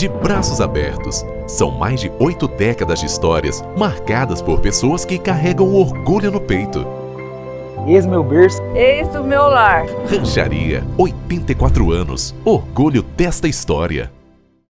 de braços abertos. São mais de oito décadas de histórias marcadas por pessoas que carregam orgulho no peito. Eis meu berço. Eis o meu lar. Rancharia, 84 anos. Orgulho desta história.